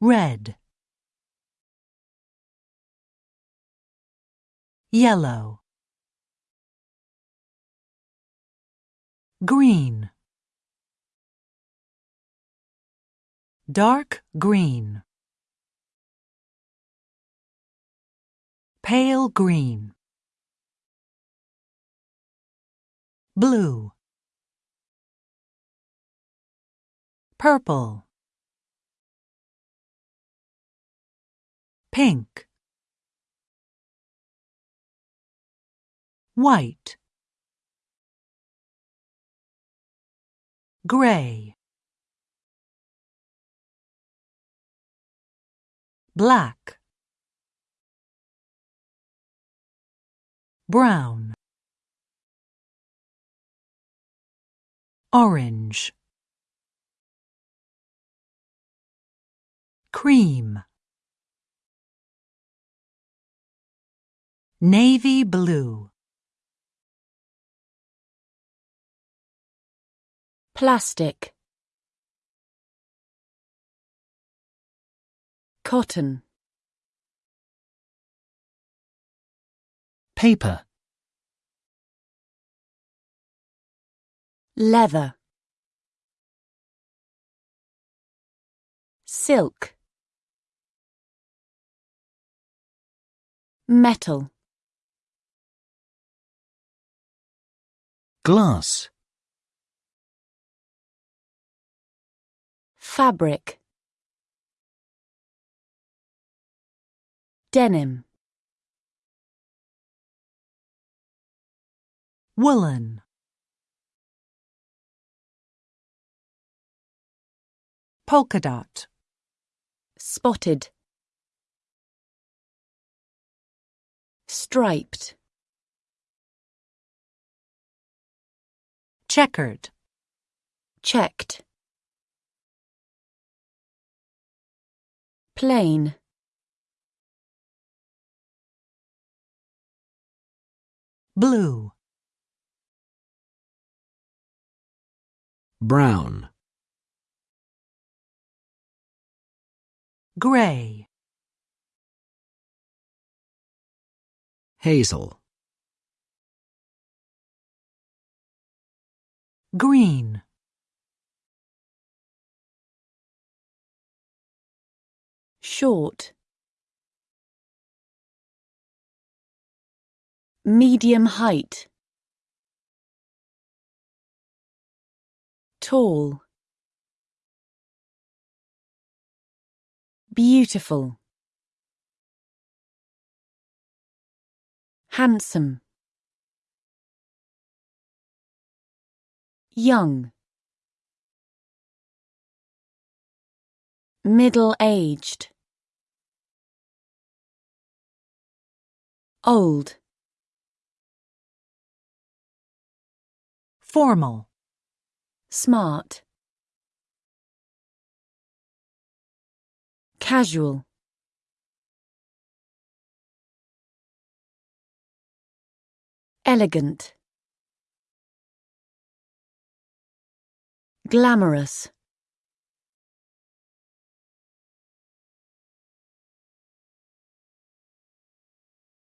red. Yellow. Green. Dark green. Pale green. Blue. Purple pink. White. Gray. Black. Brown. Orange. Cream navy blue. Plastic. Cotton. Paper, leather. Silk. Metal glass, fabric. Denim. Woolen. Polka dot. Spotted. Striped checkered. Checked. Plain. Blue. Brown, gray. Hazel, green. Short. Medium height. Tall. Beautiful. Handsome young middle-aged old formal smart casual elegant glamorous